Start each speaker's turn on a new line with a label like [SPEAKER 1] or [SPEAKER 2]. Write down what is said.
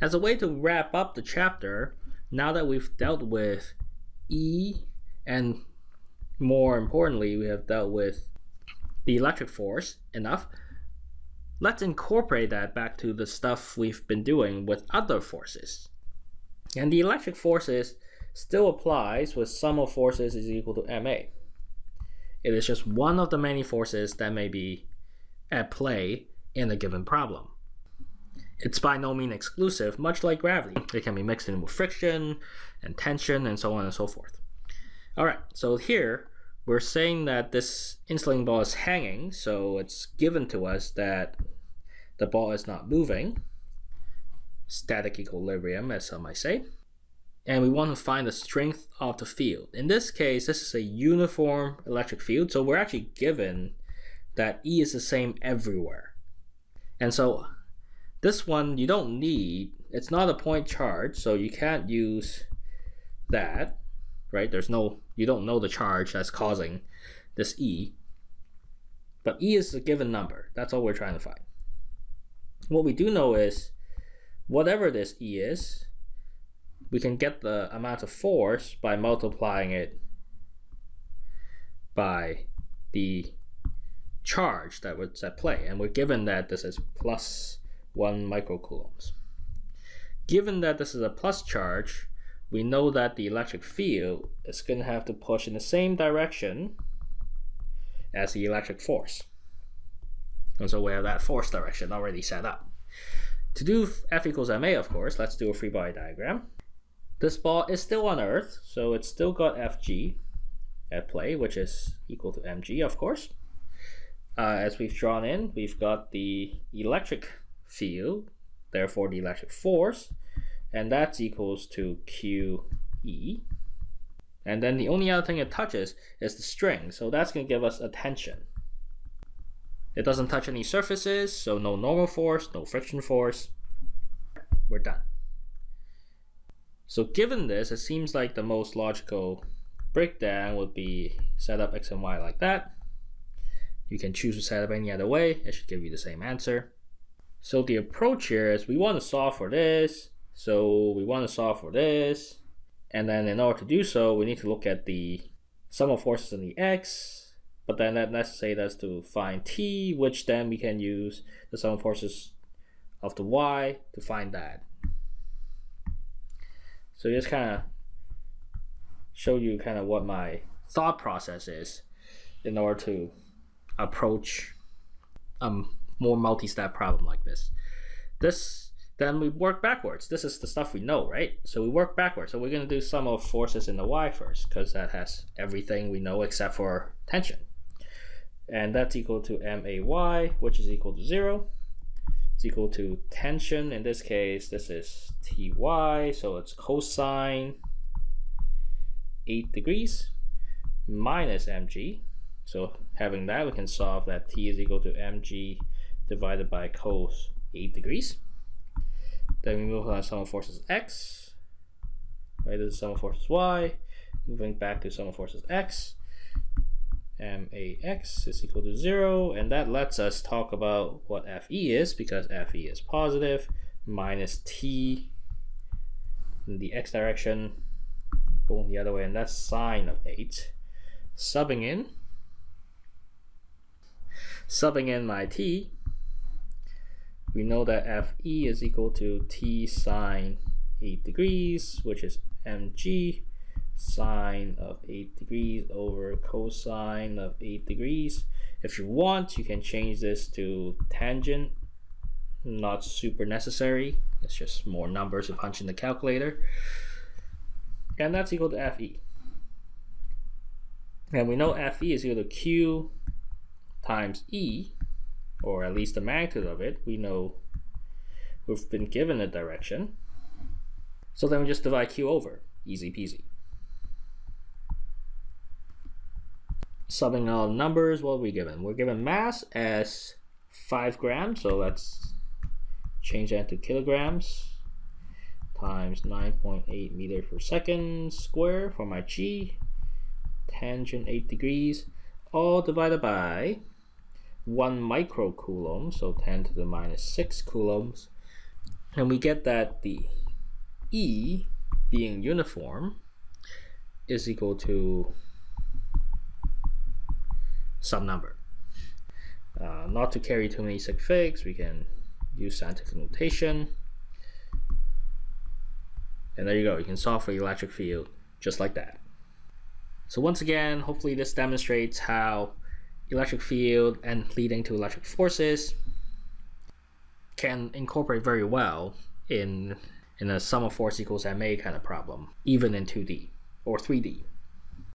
[SPEAKER 1] As a way to wrap up the chapter, now that we've dealt with E and more importantly, we have dealt with the electric force enough, let's incorporate that back to the stuff we've been doing with other forces. And the electric forces still applies with sum of forces is equal to ma. It is just one of the many forces that may be at play in a given problem. It's by no means exclusive, much like gravity. It can be mixed in with friction and tension and so on and so forth. Alright, so here we're saying that this insulating ball is hanging, so it's given to us that the ball is not moving, static equilibrium as some might say, and we want to find the strength of the field. In this case, this is a uniform electric field, so we're actually given that E is the same everywhere. And so this one you don't need, it's not a point charge, so you can't use that, right? There's no, you don't know the charge that's causing this E. But E is a given number, that's all we're trying to find. What we do know is, whatever this E is, we can get the amount of force by multiplying it by the charge that was at play. And we're given that this is plus 1 microcoulombs. Given that this is a plus charge, we know that the electric field is going to have to push in the same direction as the electric force. And so we have that force direction already set up. To do F equals ma, of course, let's do a free body diagram. This ball is still on Earth, so it's still got Fg at play, which is equal to mg, of course. Uh, as we've drawn in, we've got the electric field, therefore the electric force, and that's equals to QE. And then the only other thing it touches is the string, so that's going to give us a tension. It doesn't touch any surfaces, so no normal force, no friction force. We're done. So given this, it seems like the most logical breakdown would be set up x and y like that. You can choose to set up any other way. It should give you the same answer. So the approach here is we want to solve for this. So we want to solve for this. And then in order to do so, we need to look at the sum of forces in the x. But then that necessitates us to find t, which then we can use the sum of forces of the y to find that. So just kind of show you kind of what my thought process is in order to approach a more multi-step problem like this. This then we work backwards. This is the stuff we know, right? So we work backwards. So we're going to do sum of forces in the y first because that has everything we know except for tension. And that's equal to MAY, which is equal to 0. It's equal to tension. In this case, this is TY, so it's cosine 8 degrees minus mg. So having that, we can solve that t is equal to mg divided by cos 8 degrees. Then we to sum of forces x. Right, this is sum of forces y. Moving back to sum of forces x. max is equal to 0. And that lets us talk about what fe is, because fe is positive, minus t in the x direction, going the other way, and that's sine of 8. Subbing in, subbing in my t, we know that Fe is equal to T sine 8 degrees, which is mg sine of 8 degrees over cosine of 8 degrees. If you want, you can change this to tangent. Not super necessary. It's just more numbers to punch in the calculator. And that's equal to Fe. And we know Fe is equal to Q times E or at least the magnitude of it, we know we've been given a direction. So then we just divide Q over, easy peasy. Subbing all numbers, what are we given? We're given mass as 5 grams, so let's change that to kilograms times 9.8 meters per second square for my g, tangent 8 degrees, all divided by 1 microcoulomb, so 10 to the minus 6 coulombs. And we get that the E being uniform is equal to some number. Uh, not to carry too many sig figs, we can use scientific notation. And there you go, you can solve for the electric field just like that. So once again, hopefully this demonstrates how electric field and leading to electric forces can incorporate very well in in a sum of force equals ma kind of problem, even in 2D or 3D.